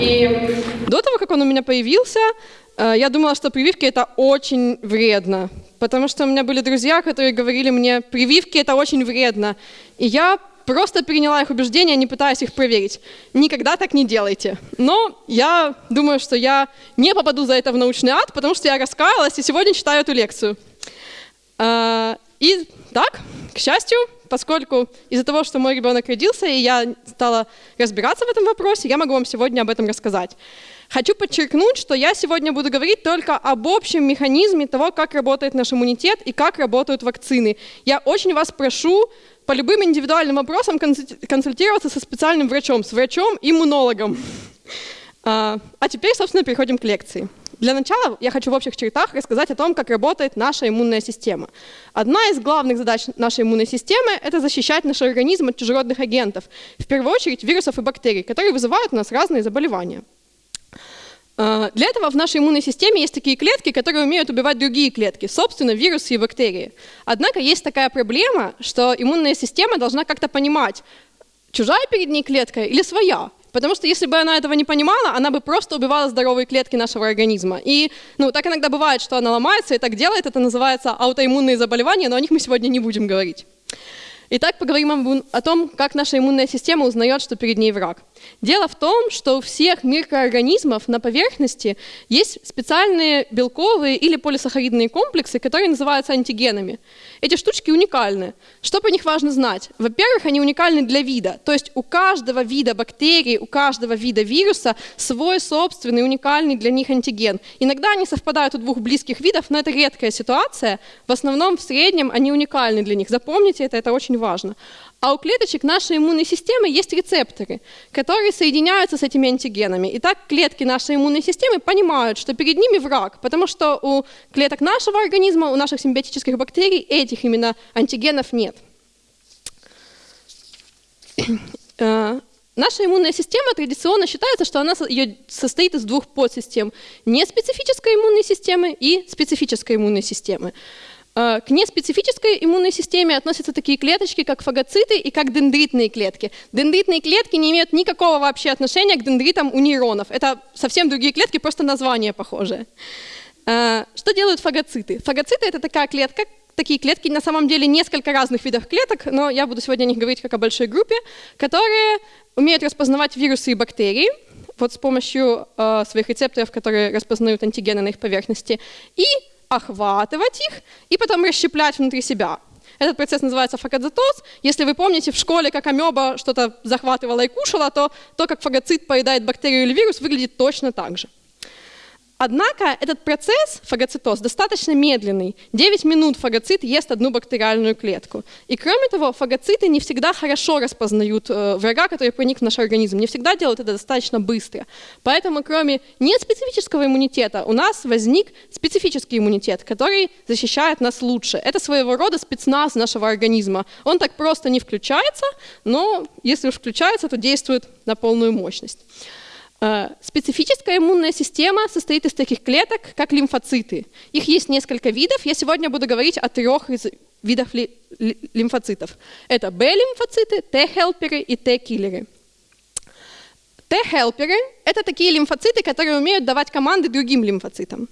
И До того, как он у меня появился, э, я думала, что прививки это очень вредно. Потому что у меня были друзья, которые говорили мне, прививки это очень вредно. И я просто приняла их убеждения, не пытаясь их проверить. Никогда так не делайте. Но я думаю, что я не попаду за это в научный ад, потому что я раскаялась и сегодня читаю эту лекцию. А, И так, к счастью, поскольку из-за того, что мой ребенок родился, и я стала разбираться в этом вопросе, я могу вам сегодня об этом рассказать. Хочу подчеркнуть, что я сегодня буду говорить только об общем механизме того, как работает наш иммунитет и как работают вакцины. Я очень вас прошу по любым индивидуальным вопросам консульти- консультироваться со специальным врачом, с врачом-иммунологом. А а теперь, собственно, переходим к лекции. Для начала я хочу в общих чертах рассказать о том, как работает наша иммунная система. Одна из главных задач нашей иммунной системы – это защищать наш организм от чужеродных агентов, в первую очередь вирусов и бактерий, которые вызывают у нас разные заболевания. А, Для этого в нашей иммунной системе есть такие клетки, которые умеют убивать другие клетки, собственно, вирусы и бактерии. Однако есть такая проблема, что иммунная система должна как-то понимать, чужая перед ней клетка или своя. Потому что если бы она этого не понимала, она бы просто убивала здоровые клетки нашего организма. И ну, так иногда бывает, что она ломается и так делает. Это называется аутоиммунные заболевания, но о них мы сегодня не будем говорить. Итак, поговорим о том, как наша иммунная система узнает, что перед ней враг. Дело в том, что у всех микроорганизмов на поверхности есть специальные белковые или полисахаридные комплексы, которые называются антигенами. Эти штучки уникальны. Что по них важно знать? Во-первых, они уникальны для вида. То есть у каждого вида бактерий, у каждого вида вируса свой собственный уникальный для них антиген. Иногда они совпадают у двух близких видов, но это редкая ситуация. В основном, в среднем, они уникальны для них. Запомните это, это очень важно. А у клеточек нашей иммунной системы есть рецепторы, которые соединяются с этими антигенами. И так клетки нашей иммунной системы понимают, что перед ними враг, потому что у клеток нашего организма, у наших симбиотических бактерий этих именно антигенов нет. Э, Наша иммунная система традиционно считается, что она состоит из двух подсистем. Неспецифической иммунной системы и специфической иммунной системы. Э, К неспецифической иммунной системе относятся такие клеточки, как фагоциты и как дендритные клетки. Дендритные клетки не имеют никакого вообще отношения к дендритам у нейронов. Это совсем другие клетки, просто название похожее. Э, Что делают фагоциты? Фагоциты — это такая клетка, такие клетки, на самом деле несколько разных видов клеток, но я буду сегодня о них говорить как о большой группе, которые умеют распознавать вирусы и бактерии, вот с помощью э, своих рецепторов, которые распознают антигены на их поверхности, и охватывать их, и потом расщеплять внутри себя. Этот процесс называется фагоцитоз. Если вы помните в школе, как амеба что-то захватывала и кушала, то то, как фагоцит поедает бактерию или вирус, выглядит точно так же. Однако этот процесс, фагоцитоз, достаточно медленный. 9 минут фагоцит ест одну бактериальную клетку. И кроме того, фагоциты не всегда хорошо распознают э, врага, который проник в наш организм. Не всегда делают это достаточно быстро. Поэтому кроме неспецифического иммунитета у нас возник специфический иммунитет, который защищает нас лучше. Это своего рода спецназ нашего организма. Он так просто не включается, но если уж включается, то действует на полную мощность. Э, Специфическая иммунная система состоит из таких клеток, как лимфоциты. Их есть несколько видов. Я сегодня буду говорить о трех из видов ли- ли- лимфоцитов. Это Б-лимфоциты, Т-хелперы и Т-киллеры. Т-хелперы – это такие лимфоциты, которые умеют давать команды другим лимфоцитам.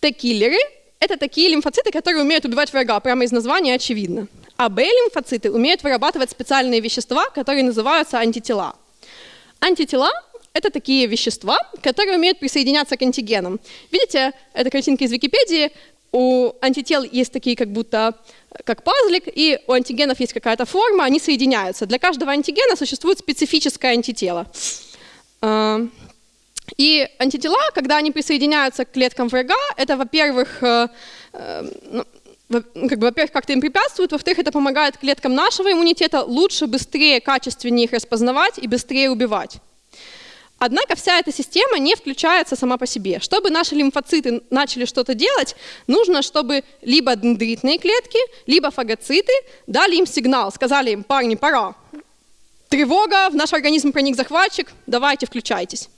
Т-киллеры – это такие лимфоциты, которые умеют убивать врага, прямо из названия очевидно. А Б-лимфоциты умеют вырабатывать специальные вещества, которые называются антитела. Антитела – это такие вещества, которые умеют присоединяться к антигенам. Видите, это картинка из Википедии. У антител есть такие как будто как пазлик, и у антигенов есть какая-то форма, они соединяются. Для каждого антигена существует специфическое антитело. А, И антитела, когда они присоединяются к клеткам врага, это, во-первых, э, э, ну, ну, как бы, во-первых, как-то им препятствует, во-вторых, это помогает клеткам нашего иммунитета лучше, быстрее, качественнее их распознавать и быстрее убивать. Однако вся эта система не включается сама по себе. Чтобы наши лимфоциты начали что-то делать, нужно, чтобы либо дендритные клетки, либо фагоциты дали им сигнал, сказали им, парни, пора. Тревога, в наш организм проник захватчик, давайте включайтесь.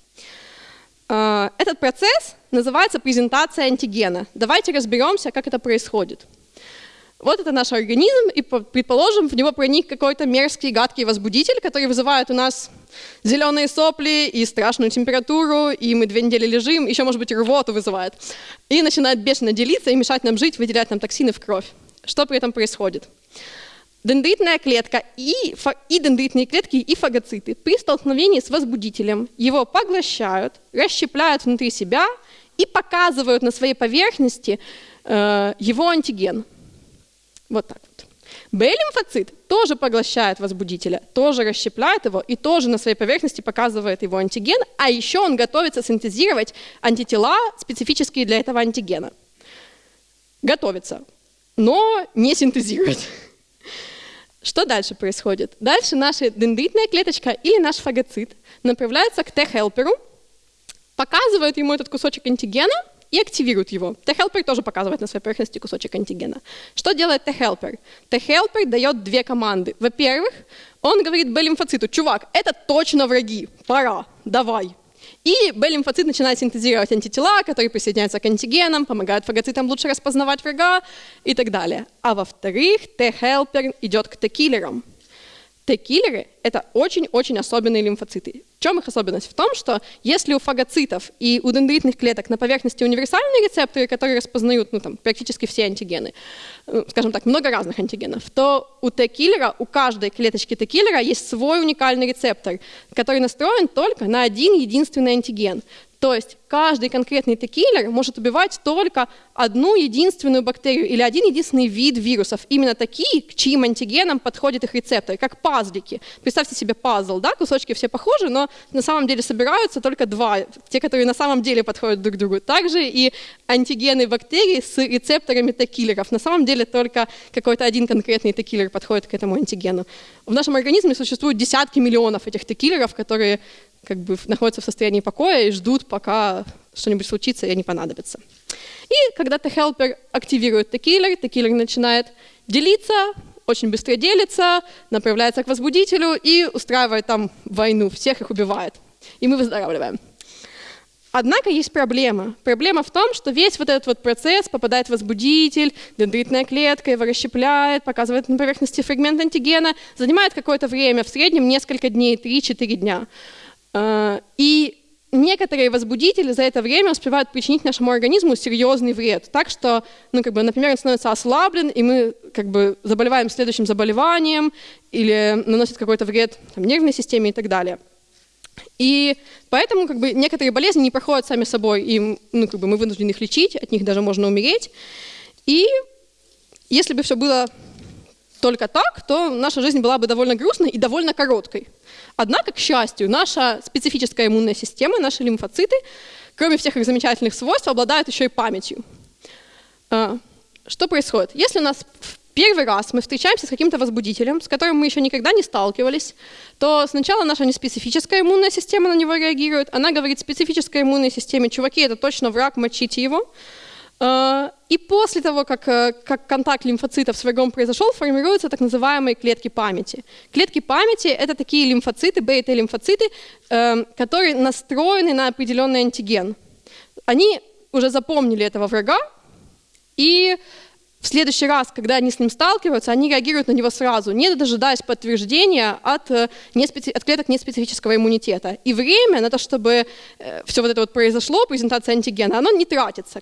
Э, Этот процесс называется презентация антигена. Давайте разберемся, как это происходит. Вот это наш организм, и предположим, в него проник какой-то мерзкий, гадкий возбудитель, который вызывает у нас зеленые сопли и страшную температуру, и мы две недели лежим, еще, может быть, рвоту вызывает. И начинает бешено делиться и мешать нам жить, выделять нам токсины в кровь. Что при этом происходит? Дендритная клетка и, и дендритные клетки и фагоциты при столкновении с возбудителем его поглощают, расщепляют внутри себя и показывают на своей поверхности э, его антиген. Вот так вот. Б-лимфоцит тоже поглощает возбудителя, тоже расщепляет его и тоже на своей поверхности показывает его антиген, а еще он готовится синтезировать антитела, специфические для этого антигена. Готовится, но не синтезирует. Что дальше происходит? Дальше наша дендритная клеточка или наш фагоцит направляется к Т-хелперу, показывает ему этот кусочек антигена и активирует его. T-helper тоже показывает на своей поверхности кусочек антигена. Что делает T-helper? T-helper дает две команды. Во-первых, он говорит Б-лимфоциту, чувак, это точно враги, пора, давай. И Б-лимфоцит начинает синтезировать антитела, которые присоединяются к антигенам, помогают фагоцитам лучше распознавать врага и так далее. А во-вторых, Т-хелпер идет к Т-киллерам. Т-киллеры – это очень-очень особенные лимфоциты. В чем их особенность? В том, что если у фагоцитов и у дендритных клеток на поверхности универсальные рецепторы, которые распознают ну, там, практически все антигены, ну, скажем так, много разных антигенов, то у Т-киллера, у каждой клеточки Т-киллера есть свой уникальный рецептор, который настроен только на один единственный антиген. То есть каждый конкретный Т-киллер может убивать только одну единственную бактерию или один единственный вид вирусов. Именно такие, к чьим антигенам подходит их рецептор, как пазлики. Представьте себе пазл, да, кусочки все похожи, но на самом деле собираются только два, те, которые на самом деле подходят друг к другу. Также и антигены бактерий с рецепторами Т-киллеров. На самом деле только какой-то один конкретный Т-киллер подходит к этому антигену. В нашем организме существуют десятки миллионов этих Т-киллеров, которые как бы находятся в состоянии покоя и ждут, пока что-нибудь случится и они понадобятся. И когда Т-хелпер активирует Т-киллер, Т-киллер начинает делиться, очень быстро делится, направляется к возбудителю и устраивает там войну, всех их убивает. И мы выздоравливаем. Однако есть проблема. Проблема в том, что весь вот этот вот процесс попадает в возбудитель, дендритная клетка его расщепляет, показывает на поверхности фрагмент антигена, занимает какое-то время, в среднем несколько дней, 3-4 дня. А, и некоторые возбудители за это время успевают причинить нашему организму серьезный вред. Так что, ну, как бы, например, он становится ослаблен, и мы как бы, заболеваем следующим заболеванием или наносит какой-то вред там, нервной системе и так далее. И поэтому как бы, некоторые болезни не проходят сами собой, и ну, как бы, мы вынуждены их лечить, от них даже можно умереть. И если бы все было только так, то наша жизнь была бы довольно грустной и довольно короткой. Однако, к счастью, наша специфическая иммунная система, наши лимфоциты, кроме всех их замечательных свойств, обладают еще и памятью. А, что происходит? Если у нас в первый раз мы встречаемся с каким-то возбудителем, с которым мы еще никогда не сталкивались, то сначала наша неспецифическая иммунная система на него реагирует. Она говорит специфической иммунной системе, чуваки, это точно враг, мочите его. И после того, как, э, как контакт лимфоцитов с врагом произошел, формируются так называемые клетки памяти. Клетки памяти – это такие лимфоциты, бета-лимфоциты, эм, которые настроены на определенный антиген. Они уже запомнили этого врага, и в следующий раз, когда они с ним сталкиваются, они реагируют на него сразу, не дожидаясь подтверждения от, э, от клеток неспецифического иммунитета. И время на то, чтобы э, все вот это вот произошло, презентация антигена, оно не тратится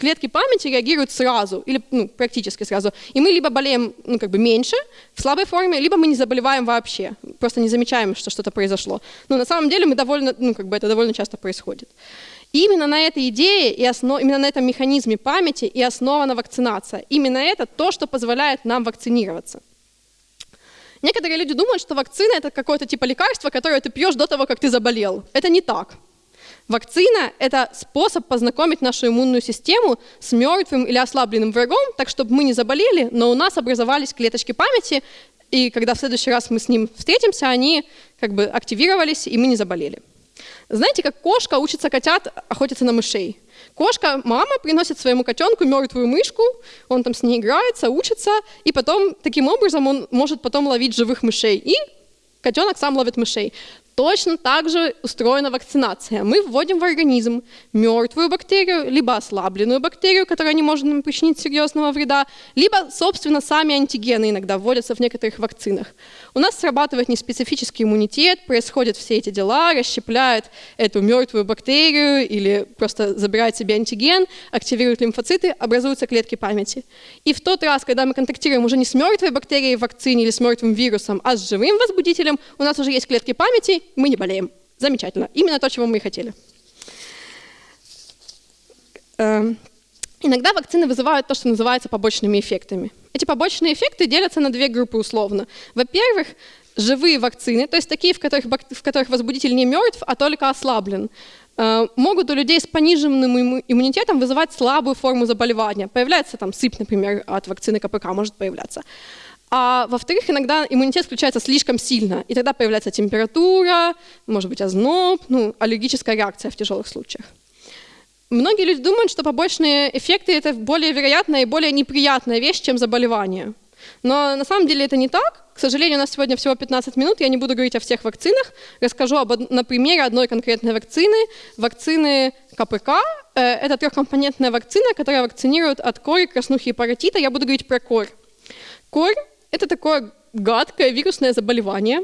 клетки памяти реагируют сразу, или ну, практически сразу. И мы либо болеем ну, как бы меньше, в слабой форме, либо мы не заболеваем вообще, просто не замечаем, что что-то произошло. Но на самом деле мы довольно, ну, как бы это довольно часто происходит. Именно на этой идее, и основ... именно на этом механизме памяти и основана вакцинация. Именно это то, что позволяет нам вакцинироваться. Некоторые люди думают, что вакцина это какое-то типа лекарство, которое ты пьешь до того, как ты заболел. Это не так. Вакцина – это способ познакомить нашу иммунную систему с мертвым или ослабленным врагом, так чтобы мы не заболели, но у нас образовались клеточки памяти, и когда в следующий раз мы с ним встретимся, они как бы активировались, и мы не заболели. Знаете, как кошка учится котят охотиться на мышей? Кошка, мама приносит своему котенку мертвую мышку, он там с ней играется, учится, и потом таким образом он может потом ловить живых мышей. И котенок сам ловит мышей. Точно так же устроена вакцинация. Мы вводим в организм мертвую бактерию, либо ослабленную бактерию, которая не может нам причинить серьезного вреда, либо, собственно, сами антигены иногда вводятся в некоторых вакцинах. У нас срабатывает неспецифический иммунитет, происходят все эти дела, расщепляет эту мертвую бактерию или просто забирает себе антиген, активирует лимфоциты, образуются клетки памяти. И в тот раз, когда мы контактируем уже не с мертвой бактерией в вакцине или с мертвым вирусом, а с живым возбудителем, у нас уже есть клетки памяти, мы не болеем. Замечательно. Именно то, чего мы и хотели. Эм, иногда вакцины вызывают то, что называется побочными эффектами. Эти побочные эффекты делятся на две группы условно. Во-первых, живые вакцины, то есть такие, в которых, в которых возбудитель не мертв, а только ослаблен, э, могут у людей с пониженным иммунитетом вызывать слабую форму заболевания. Появляется там сыпь, например, от вакцины КПК может появляться. А во-вторых, иногда иммунитет включается слишком сильно, и тогда появляется температура, может быть озноб, ну, аллергическая реакция в тяжелых случаях. Многие люди думают, что побочные эффекты – это более вероятная и более неприятная вещь, чем заболевание. Но на самом деле это не так. К сожалению, у нас сегодня всего 15 минут, я не буду говорить о всех вакцинах. Расскажу об, на примере одной конкретной вакцины, вакцины КПК. Э, это трехкомпонентная вакцина, которая вакцинирует от кори, краснухи и паротита. Я буду говорить про корь. Корь это такое гадкое вирусное заболевание,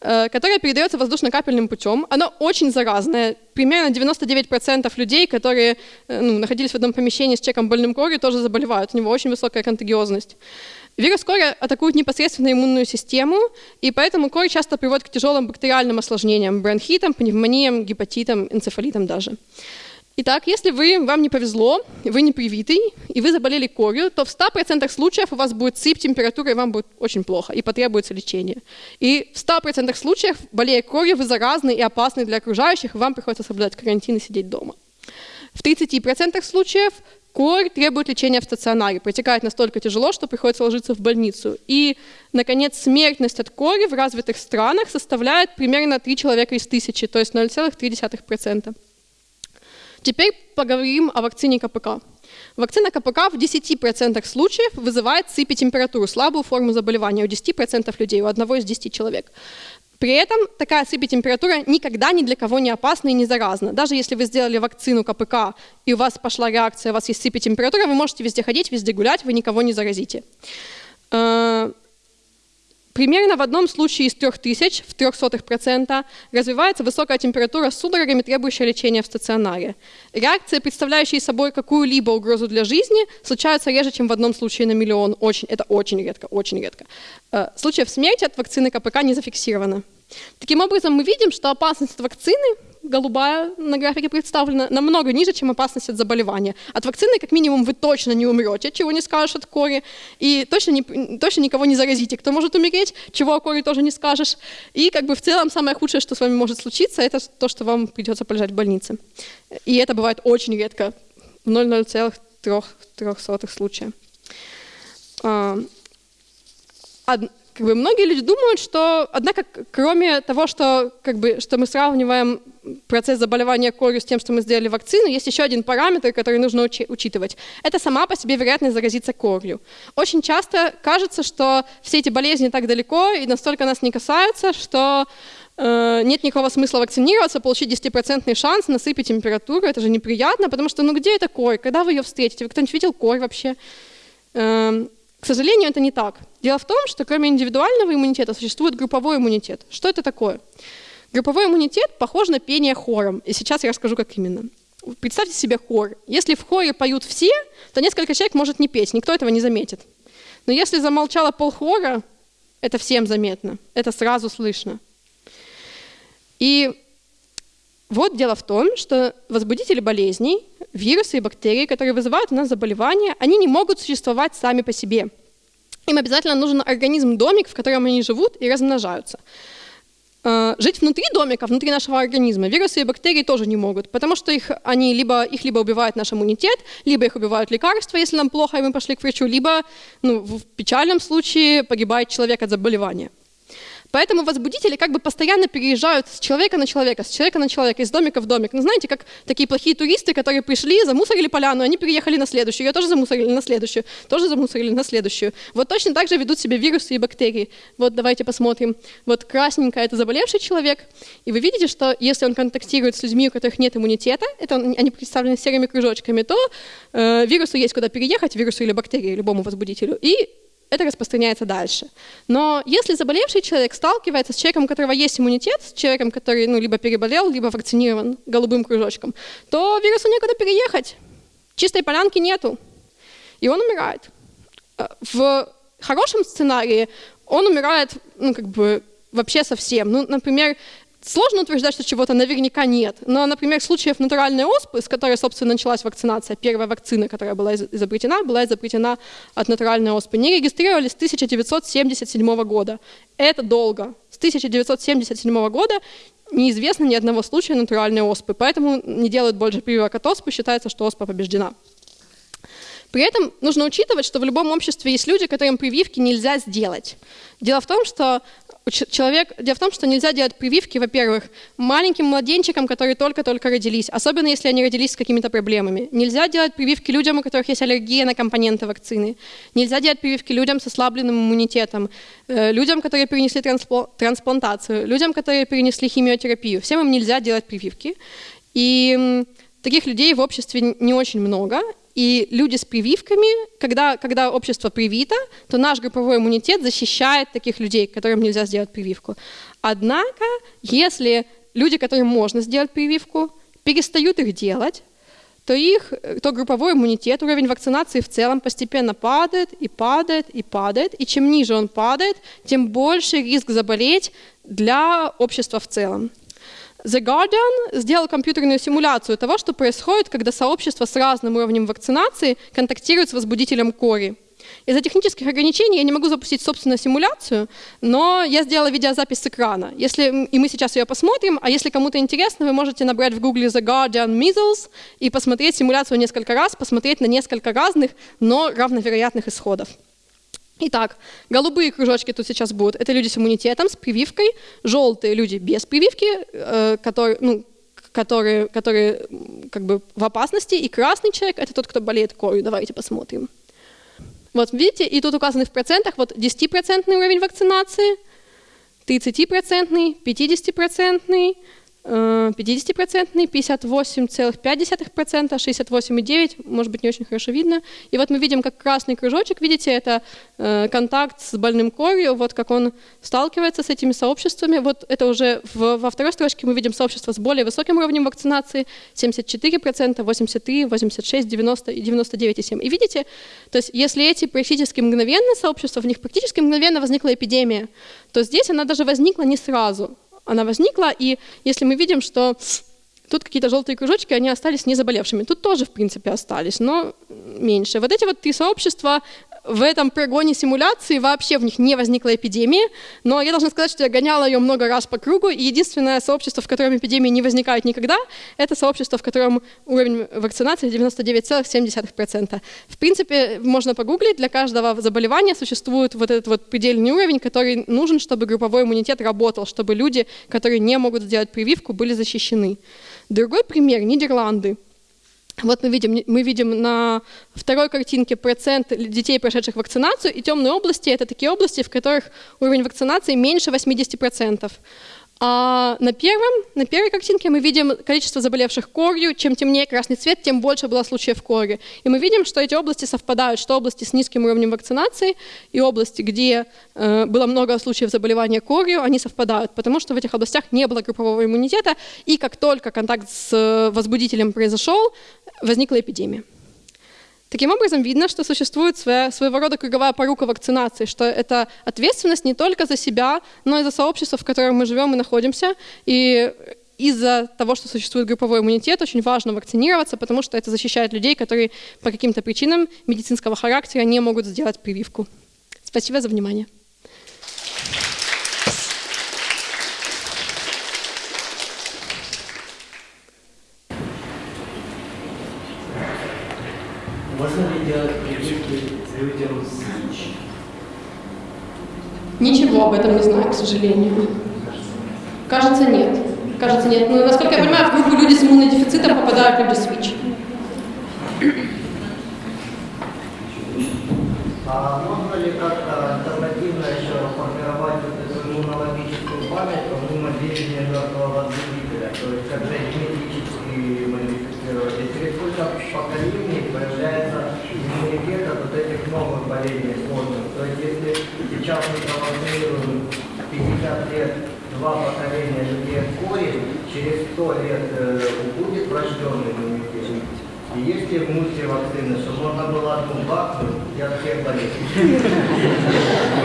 э, которое передается воздушно-капельным путем. Оно очень заразное. Примерно 99% людей, которые э, ну, находились в одном помещении с человеком больным корью, тоже заболевают. У него очень высокая контагиозность. Вирус кори атакует непосредственно иммунную систему, и поэтому корь часто приводит к тяжелым бактериальным осложнениям, бронхитам, пневмониям, гепатитам, энцефалитам даже. Итак, если вы, вам не повезло, вы не привитый, и вы заболели корью, то в 100% случаев у вас будет сыпь, температура, и вам будет очень плохо, и потребуется лечение. И в 100% случаев, болея корью, вы заразны и опасны для окружающих, и вам приходится соблюдать карантин и сидеть дома. В 30% случаев корь требует лечения в стационаре, протекает настолько тяжело, что приходится ложиться в больницу. И, наконец, смертность от кори в развитых странах составляет примерно 3 человека из тысячи, то есть 0,3%. Теперь поговорим о вакцине КПК. Вакцина КПК в 10% случаев вызывает сыпь и температуру, слабую форму заболевания у 10% людей, у одного из 10 человек. При этом такая сыпь температура никогда ни для кого не опасна и не заразна. Даже если вы сделали вакцину КПК, и у вас пошла реакция, у вас есть сыпь температура, вы можете везде ходить, везде гулять, вы никого не заразите. Примерно в одном случае из 3000, в 0,03%, развивается высокая температура с судорогами, требующая лечения в стационаре. Реакции, представляющие собой какую-либо угрозу для жизни, случаются реже, чем в одном случае на миллион. Очень, это очень редко, очень редко. Э, случаев смерти от вакцины КПК не зафиксировано. Таким образом, мы видим, что опасность вакцины голубая на графике представлена, намного ниже, чем опасность от заболевания. От вакцины, как минимум, вы точно не умрете, чего не скажешь от кори, и точно, не, точно никого не заразите, кто может умереть, чего о кори тоже не скажешь. И как бы в целом самое худшее, что с вами может случиться, это то, что вам придется полежать в больнице. И это бывает очень редко, в 0,03 случая. А, как бы многие люди думают, что, однако, кроме того, что, как бы, что мы сравниваем процесс заболевания корью с тем, что мы сделали вакцину, есть еще один параметр, который нужно учи- учитывать. Это сама по себе вероятность заразиться корью. Очень часто кажется, что все эти болезни так далеко и настолько нас не касаются, что э, нет никакого смысла вакцинироваться, получить 10% шанс насыпать температуру. Это же неприятно, потому что ну где эта корь? Когда вы ее встретите? Вы кто-нибудь видел корь вообще? Э, к сожалению, это не так. Дело в том, что кроме индивидуального иммунитета существует групповой иммунитет. Что это такое? Групповой иммунитет похож на пение хором, и сейчас я расскажу, как именно. Представьте себе хор. Если в хоре поют все, то несколько человек может не петь, никто этого не заметит. Но если замолчало полхора, это всем заметно, это сразу слышно. И вот дело в том, что возбудители болезней, вирусы и бактерии, которые вызывают у нас заболевания, они не могут существовать сами по себе. Им обязательно нужен организм-домик, в котором они живут и размножаются. Э, жить внутри домика, внутри нашего организма, вирусы и бактерии тоже не могут, потому что их, они либо, их либо убивает наш иммунитет, либо их убивают лекарства, если нам плохо, и мы пошли к врачу, либо ну, в печальном случае погибает человек от заболевания. Поэтому возбудители как бы постоянно переезжают с человека на человека, с человека на человека, из домика в домик. Ну, знаете, как такие плохие туристы, которые пришли, замусорили поляну, они переехали на следующую, ее тоже замусорили на следующую, тоже замусорили на следующую. Вот точно так же ведут себя вирусы и бактерии. Вот давайте посмотрим. Вот красненькая – это заболевший человек, и вы видите, что если он контактирует с людьми, у которых нет иммунитета, это он, они представлены серыми кружочками, то э, вирусу есть куда переехать, вирусу или бактерии, любому возбудителю, и это распространяется дальше. Но если заболевший человек сталкивается с человеком, у которого есть иммунитет, с человеком, который ну, либо переболел, либо вакцинирован голубым кружочком, то вирусу некуда переехать. Чистой полянки нету. И он умирает. Э, в хорошем сценарии он умирает ну, как бы вообще совсем. Ну, например, Сложно утверждать, что чего-то наверняка нет, но, например, случаев натуральной оспы, с которой, собственно, началась вакцинация, первая вакцина, которая была изобретена, была изобретена от натуральной оспы, не регистрировались с 1977 года. Это долго. С 1977 года неизвестно ни одного случая натуральной оспы, поэтому не делают больше прививок от оспы, считается, что оспа побеждена. При этом нужно учитывать, что в любом обществе есть люди, которым прививки нельзя сделать. Дело в том, что человек... Дело в том, что нельзя делать прививки, во-первых, маленьким младенчикам, которые только-только родились, особенно если они родились с какими-то проблемами. Нельзя делать прививки людям, у которых есть аллергия на компоненты вакцины. Нельзя делать прививки людям с ослабленным иммунитетом, э, людям, которые перенесли трансплантацию, людям, которые перенесли химиотерапию. Всем им нельзя делать прививки. И таких людей в обществе не очень много, и люди с прививками, когда, когда общество привито, то наш групповой иммунитет защищает таких людей, которым нельзя сделать прививку. Однако, если люди, которым можно сделать прививку, перестают их делать, то их, то групповой иммунитет, уровень вакцинации в целом постепенно падает и падает и падает. И чем ниже он падает, тем больше риск заболеть для общества в целом. The Guardian сделал компьютерную симуляцию того, что происходит, когда сообщество с разным уровнем вакцинации контактирует с возбудителем кори. Из-за технических ограничений я не могу запустить собственную симуляцию, но я сделала видеозапись с экрана. Если, и мы сейчас ее посмотрим, а если кому-то интересно, вы можете набрать в гугле The Guardian Measles и посмотреть симуляцию несколько раз, посмотреть на несколько разных, но равновероятных исходов. Итак, голубые кружочки тут сейчас будут. Это люди с иммунитетом, с прививкой. Желтые люди без прививки, э, которые, ну, которые, которые как бы в опасности. И красный человек – это тот, кто болеет корью. Давайте посмотрим. Вот видите, и тут указаны в процентах вот 10% уровень вакцинации, 30%, 50%, 50%, 58,5%, 68,9%, может быть, не очень хорошо видно. И вот мы видим, как красный кружочек, видите, это э, контакт с больным корью, вот как он сталкивается с этими сообществами. Вот это уже в, во второй строчке мы видим сообщество с более высоким уровнем вакцинации, 74%, 83%, 86%, 90% и 99,7%. И видите, то есть если эти практически мгновенные сообщества, в них практически мгновенно возникла эпидемия, то здесь она даже возникла не сразу она возникла, и если мы видим, что тут какие-то желтые кружочки, они остались не заболевшими. Тут тоже, в принципе, остались, но меньше. Вот эти вот три сообщества в этом прогоне симуляции вообще в них не возникла эпидемия, но я должна сказать, что я гоняла ее много раз по кругу, и единственное сообщество, в котором эпидемии не возникает никогда, это сообщество, в котором уровень вакцинации 99,7%. В принципе, можно погуглить, для каждого заболевания существует вот этот вот предельный уровень, который нужен, чтобы групповой иммунитет работал, чтобы люди, которые не могут сделать прививку, были защищены. Другой пример – Нидерланды. Вот мы видим, мы видим на второй картинке процент детей, прошедших вакцинацию, и темные области – это такие области, в которых уровень вакцинации меньше 80%. А на, первом, на первой картинке мы видим количество заболевших корью. Чем темнее красный цвет, тем больше было случаев кори. И мы видим, что эти области совпадают, что области с низким уровнем вакцинации и области, где э, было много случаев заболевания корью, они совпадают, потому что в этих областях не было группового иммунитета, и как только контакт с э, возбудителем произошел, возникла эпидемия. Таким образом, видно, что существует своя, своего рода круговая порука вакцинации, что это ответственность не только за себя, но и за сообщество, в котором мы живем и находимся. И из-за того, что существует групповой иммунитет, очень важно вакцинироваться, потому что это защищает людей, которые по каким-то причинам медицинского характера не могут сделать прививку. Спасибо за внимание. Можно ли делать прививки людям с ВИЧ? Ничего об этом не знаю, к сожалению. Кажется, нет. Кажется, нет. Но, насколько я понимаю, в группу люди с иммунодефицитом попадают люди с ВИЧ. А можно ли как-то альтернативно еще формировать вот эту иммунологическую память помимо деяния мертвого возбудителя? То есть как-то генетически модифицировать? И через сколько поколений появляется иммунитет от вот этих новых болезней сложных? То есть если сейчас мы провакцинируем 50 лет два поколения людей от кори, через 100 лет э, будет врожденный иммунитет? И есть ли в мусе вакцины, что можно было одну бахнуть и от всех болезней?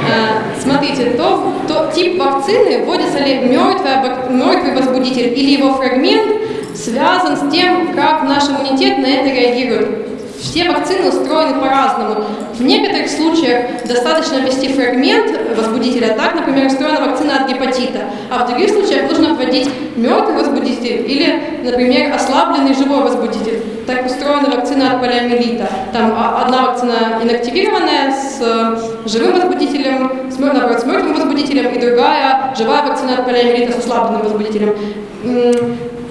Э, Смотрите, то, то тип вакцины, вводится ли мертвая бак- мертвый возбудитель или его фрагмент, связан с тем, как наш иммунитет на это реагирует. Все вакцины устроены по-разному. В некоторых случаях достаточно ввести фрагмент возбудителя, так, например, устроена вакцина от гепатита, а в других случаях нужно вводить мертвый возбудитель или, например, ослабленный живой возбудитель. Так устроена вакцина от полиомиелита. Там одна вакцина инактивированная с э, живым возбудителем, с, наоборот, с мертвым возбудителем, и другая живая вакцина от полиомиелита с ослабленным возбудителем.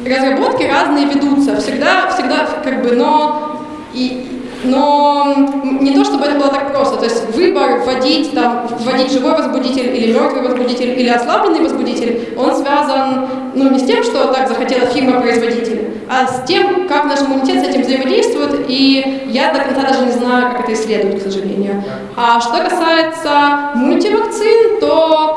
Разработки разные ведутся, всегда, всегда как бы, но и, но не то, чтобы это было так просто. То есть выбор вводить, там, вводить живой возбудитель или мертвый возбудитель или ослабленный возбудитель, он связан ну, не с тем, что так захотела фирма-производитель, а с тем, как наш иммунитет с этим взаимодействует, и я до конца даже не знаю, как это исследуют, к сожалению. А что касается мультивакцин, то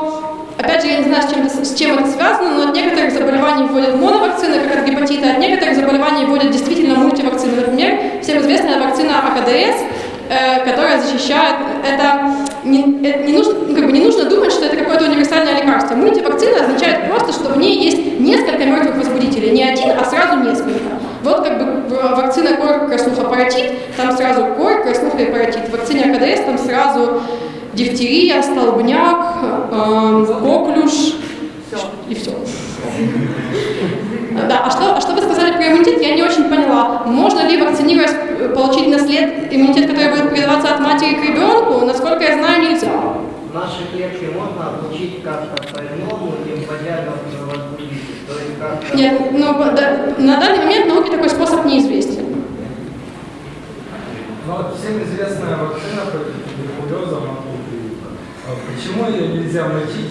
Опять же, я не знаю, с чем, с чем это связано, но от некоторых заболеваний вводят моновакцины, как от гепатита, от некоторых заболеваний вводят действительно мультивакцины. Например, всем известная вакцина АКДС, э, которая защищает, это не, это не, нужно, ну, как бы не нужно думать, что это какое-то универсальное лекарство. Мультивакцина означает просто, что в ней есть несколько мертвых возбудителей, не один, а сразу несколько. Вот как бы в- вакцина кор, краснуха, паротит, там сразу кор, краснуха и паротит. В вакцине АКДС там сразу дифтерия, столбняк, э, коклюш и все. Да, а что, а что вы сказали про иммунитет, я не очень поняла. Можно ли вакцинировать, получить наслед иммунитет, который будет передаваться от матери к ребенку? Насколько я знаю, нельзя. Наши клетки можно обучить как-то по-иному, не вводя. Нет, ну, да, на данный момент науке такой способ неизвестен. Ну вот всем известная вакцина против Почему ее нельзя мочить?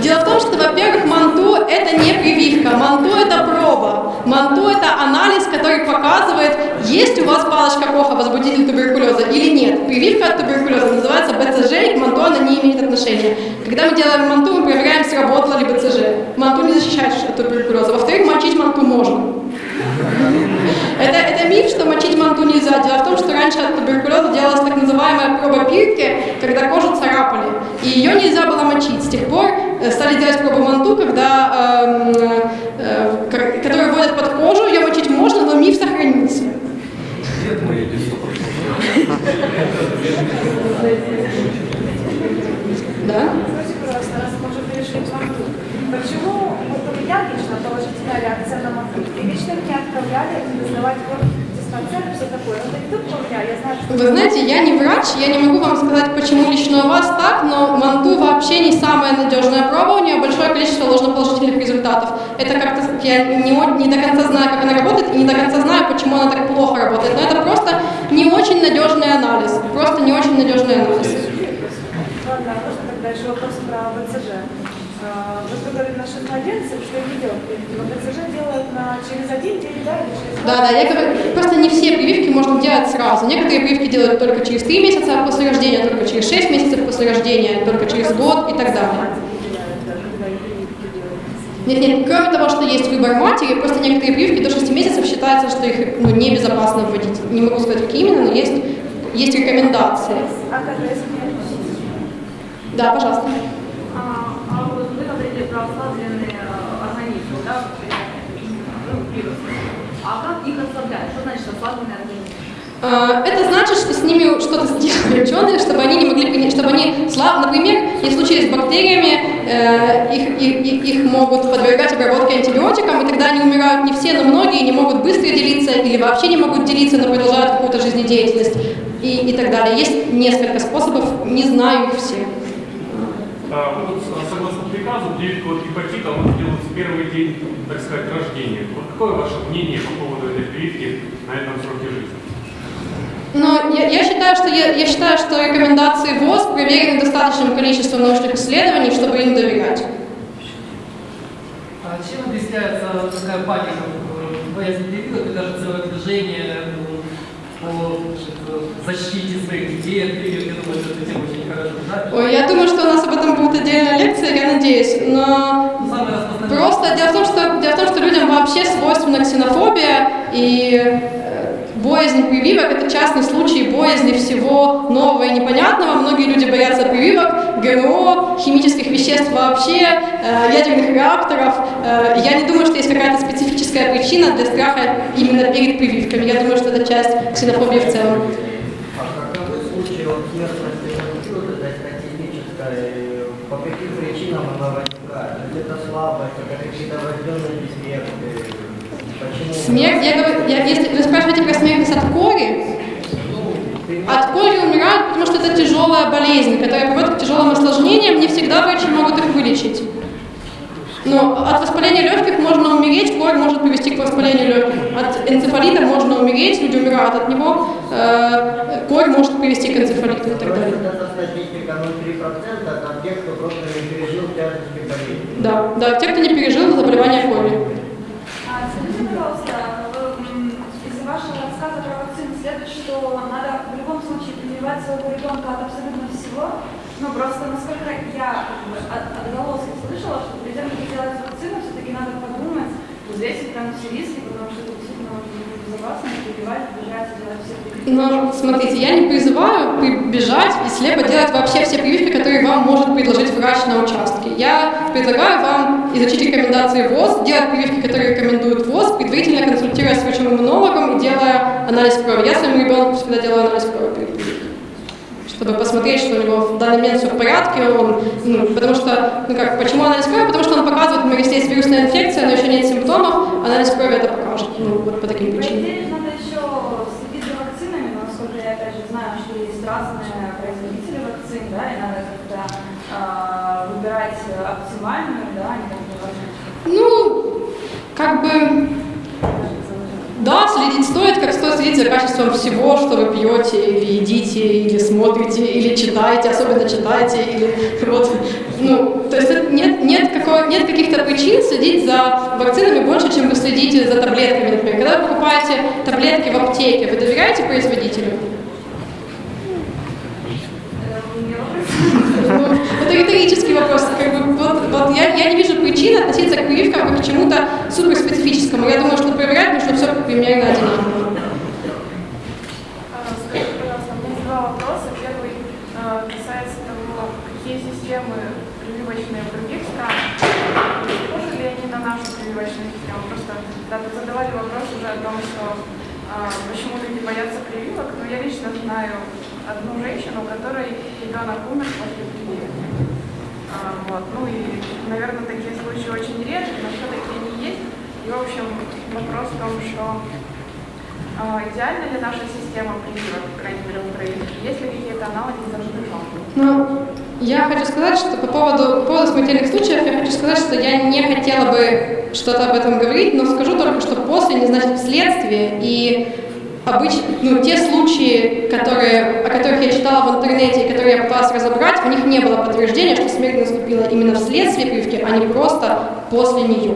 Дело в том, что, во-первых, манту – это не прививка, манту – это проба. Манту – это анализ, который показывает, есть у вас палочка Коха, возбудитель туберкулеза или нет. Прививка от туберкулеза называется БЦЖ, и к манту она не имеет отношения. Когда мы делаем манту, мы проверяем, сработала ли БЦЖ. Манту не защищает от туберкулеза. Во-вторых, мочить манту можно. Это, это миф, что мочить манту нельзя. Дело в том, что раньше от туберкулеза делалась так называемая проба пирки, когда кожу царапали. И ее нельзя было мочить. С тех пор э, стали делать пробу манту, когда, эм, э, ко- которую вводят под кожу, ее мочить можно, но миф сохранился. Да? Скажите, пожалуйста, раз к манту, почему вот у меня лично положительная реакция на манту? И лично меня отправляли сдавать диспансер и все такое. Но это не только у меня, я знаю, что... Вы знаете, я не врач, я не могу вам сказать, почему лично у вас так, но манту вообще не самая надежная проба, у нее большое количество ложноположительных результатов. Это как-то, я не, не до конца знаю, как она работает, и не до конца знаю, почему она так плохо работает, но это просто не очень надежный анализ, просто не очень надежный анализ. Ладно, а можно тогда еще вопрос про БЦЖ. А, Вы говорили на 6 младенцев, что не делают прививки, но БЦЖ делают на, через один день, да, или через Да, да, я говорю, просто не все прививки можно делать сразу. Некоторые прививки делают только через 3 месяца после рождения, только через 6 месяцев после рождения, только через год и так далее. Нет, нет, кроме того, что есть выбор матери, просто некоторые прививки до 6 месяцев считается, что их ну, небезопасно вводить. Не могу сказать, какие именно, но есть, есть рекомендации. А Да, пожалуйста. А, а вот вы говорили про ослабленные э, организмы, да, вирусы. А как их ослабляют? Что значит ослабленный организм? А, Это значит, что с ними что-то сделали ученые, чтобы они не могли, принять- чтобы они, слаб, например, если в случае с бактериями, э, их, их, их- их могут подвергать обработке антибиотикам, и тогда они умирают не все, но многие не могут быстро делиться или вообще не могут делиться, но продолжают какую-то жизнедеятельность и, и так далее. Есть несколько способов, не знаю их все. А, вот приказу, прививку от гепатита он делают в первый день, так сказать, рождения. Вот какое ваше мнение по поводу этой прививки на этом сроке жизни? Но я, я считаю, что я, я считаю, что рекомендации ВОЗ проверены достаточным количеством научных исследований, чтобы им доверять. А чем объясняется такая паника, боязнь прививок и даже целое движение по значит, защите своих детей от прививок? Я думаю, что эта тема очень хорошо знает. Ой, я думаю, что у нас об этом отдельная лекция, я надеюсь. Но просто дело в том, что, дело в том, что людям вообще свойственна ксенофобия и э, боязнь прививок – это частный случай боязни всего нового и непонятного. Многие люди боятся прививок, ГМО, химических веществ вообще, э, ядерных реакторов. Э, Я не думаю, что есть какая-то специфическая причина для страха именно перед прививками. Я думаю, что это часть ксенофобии в целом. А каковы случаи от смертности инфекциоза, это статистическая, э, по каким есть это слабость, какие-то врожденные дефекты? Смерть, я говорю, я- если вы спрашиваете про смертность от кори, От кори умирают, потому что это тяжелая болезнь, которая приводит к тяжелым осложнениям, не всегда врачи могут их вылечить. Но от воспаления легких можно умереть, корь может привести к воспалению легких. От энцефалита можно умереть, люди умирают от него, э, корь может привести к энцефалиту и так далее. это статистика 0,3% от тех, кто просто не пережил тяжести болезни. Да, да, те, кто не пережил заболевание корью. А, Скажите, пожалуйста, из вашего рассказа про вакцину следует, что надо в любом случае прививать своего ребенка от абсолютно всего. Ну, просто насколько я как бы, от, отголоски слышала, что перед тем, как делать вакцину, все-таки надо подумать, взвесить прям все риски, потому что это действительно очень безопасно, прививать, бежать, делать все. Но смотрите, я не призываю бежать и слепо делать вообще все прививки, которые вам может предложить врач на участке. Я предлагаю вам изучить рекомендации ВОЗ, делать прививки, которые рекомендует ВОЗ, предварительно консультируясь с врачом-иммунологом и делая анализ крови. Я своему ребенку всегда делаю анализ крови чтобы посмотреть, что у него в данный момент все в порядке, он, ну, потому что, ну как, почему анализ крови? Потому что он показывает, например, если есть вирусная инфекция, но еще нет симптомов, анализ крови это покажет, ну, вот по таким причинам. идее, надо еще следить за вакцинами, но насколько я опять же знаю, что есть разные производители вакцин, да, и надо как-то а, выбирать оптимальную, да, а не как-то. Ну, как бы, да, следить стоит, как стоит следить за качеством всего, что вы пьете, или едите, или смотрите, или читаете, особенно читаете, или вот, ну, то есть нет, нет, какого, нет каких-то причин следить за вакцинами больше, чем вы следите за таблетками, например. Когда вы покупаете таблетки в аптеке, вы доверяете производителю? Э, у меня вопрос. Ну, это риторический вопрос. Как бы, вот, вот я, я не вижу причин относиться к прививкам как к чему-то суперспецифическому. Я думаю, что проверять нужно все примерно одинаково. Прививочные других странах. Похожи ли они на нашу прививочную систему? Просто да, задавали вопрос уже о том, что а, почему люди боятся прививок. Но я лично знаю одну женщину, у которой ребенок умер после прививки. А, вот. Ну и, наверное, такие случаи очень редки, но все-таки они есть. И, в общем, вопрос в том, что а, Идеальна ли наша система прививок, по крайней мере, в Украине? Есть ли какие-то аналоги за рубежом? Ну, я хочу сказать, что по поводу, по поводу смертельных случаев, я хочу сказать, что я не хотела бы что-то об этом говорить, но скажу только, что после не значит вследствие, и обычно, ну, те случаи, которые, о которых я читала в интернете которые я пыталась разобрать, в них не было подтверждения, что смерть наступила именно вследствие прививки, а не просто после нее.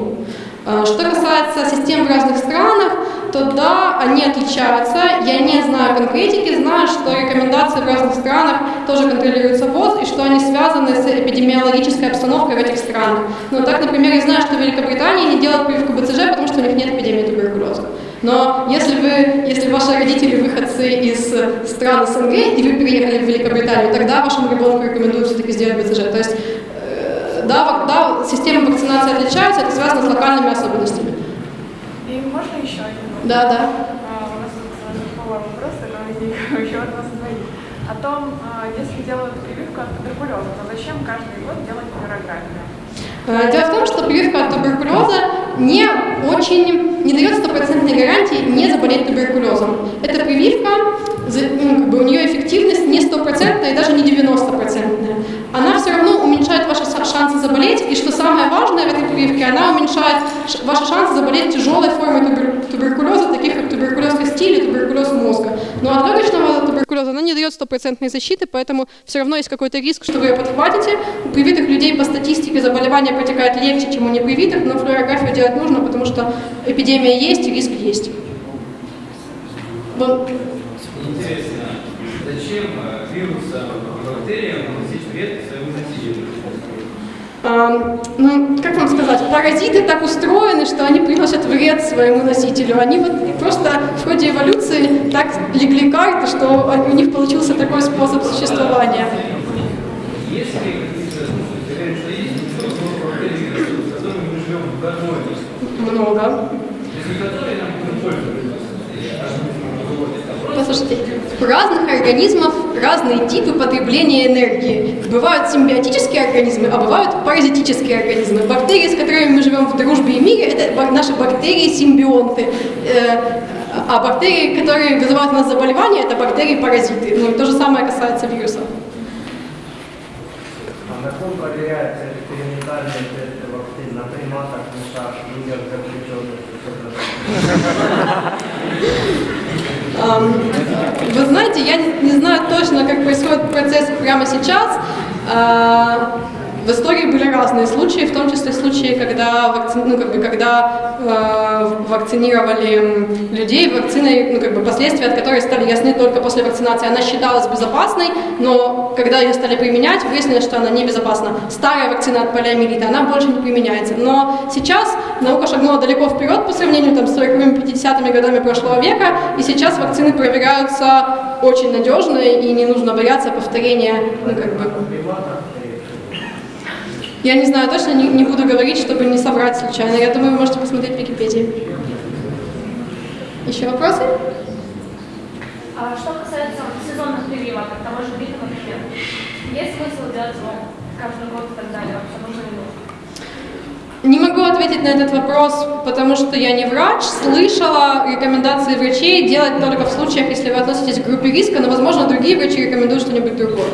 А, Что касается систем в разных странах, то да, они отличаются. Я не знаю конкретики, знаю, что рекомендации в разных странах тоже контролируются ВОЗ, и что они связаны с эпидемиологической обстановкой в этих странах. Ну, так, например, я знаю, что в Великобритании не делают прививку БЦЖ, потому что у них нет эпидемии туберкулеза. Но если вы, если ваши родители выходцы из стран СНГ, и вы переехали в Великобританию, тогда вашему ребенку рекомендуют все-таки сделать БЦЖ. То есть э, да, да, системы вакцинации отличаются, это связано с локальными особенностями. И можно еще один вопрос? Да, да. А, У нас такой вопрос такой возник еще от вас двоих. О том, а, если делают прививку от туберкулеза, то зачем каждый год делать флюорографию? Э, Дело в том, что прививка от туберкулеза не очень не дает стопроцентной гарантии не заболеть туберкулезом. Эта прививка, ну, как бы у нее эффективность не стопроцентная и даже не 90-процентная. Она все равно уменьшает ваши шансы заболеть, и что самое важное в этой прививке, она уменьшает ваши шансы заболеть тяжелой формой туберкулеза, таких как туберкулез кости или туберкулез мозга. Но от легочного туберкулеза она не дает стопроцентной защиты, поэтому все равно есть какой-то риск, что вы ее подхватите. У привитых людей по статистике заболевание протекает легче, чем у непривитых, но флюорографию делать нужно, потому что эпидемия есть и риск есть. Интересно, зачем э, вирусам бактериям наносить вред своему носителю? Ам, ну, как вам сказать, паразиты так устроены, что они приносят вред своему носителю. Они вот просто в ходе эволюции так легли карты, что у них получился такой способ существования. Много Много. Послушайте, у разных организмов разные типы потребления энергии. Бывают симбиотические организмы, а бывают паразитические организмы. Бактерии, с которыми мы живем в дружбе и мире, это наши бактерии-симбионты. Э, А бактерии, которые вызывают у нас заболевания, это бактерии-паразиты. Ну, и то же самое касается вирусов. А на ком проверяются экспериментальные тесты вакцин? На приматах, мышах, людях, заключенных? Вы знаете, я не знаю точно, как происходит процесс прямо сейчас. В истории были разные случаи, в том числе случаи, когда, вакци- ну, как бы, когда э, вакцинировали людей вакциной, ну, как бы, последствия от которой стали ясны только после вакцинации. Она считалась безопасной, но когда ее стали применять, выяснилось, что она небезопасна. Старая вакцина от полиомиелита, она больше не применяется. Но сейчас наука шагнула далеко вперед по сравнению там, с 40-ми, 50-ми годами прошлого века, и сейчас вакцины проверяются очень надежно, и не нужно бояться повторения, ну, как бы. Я не знаю точно, не, не буду говорить, чтобы не соврать случайно. Я думаю, вы можете посмотреть в Википедии. Еще вопросы? А что касается сезонных прививок, от того же гриппа, например, есть смысл делать его каждый год и так далее? Вообще нужно ли нужно? Не могу ответить на этот вопрос, потому что я не врач. Слышала рекомендации врачей делать только в случаях, если вы относитесь к группе риска, но, возможно, другие врачи рекомендуют что-нибудь другое.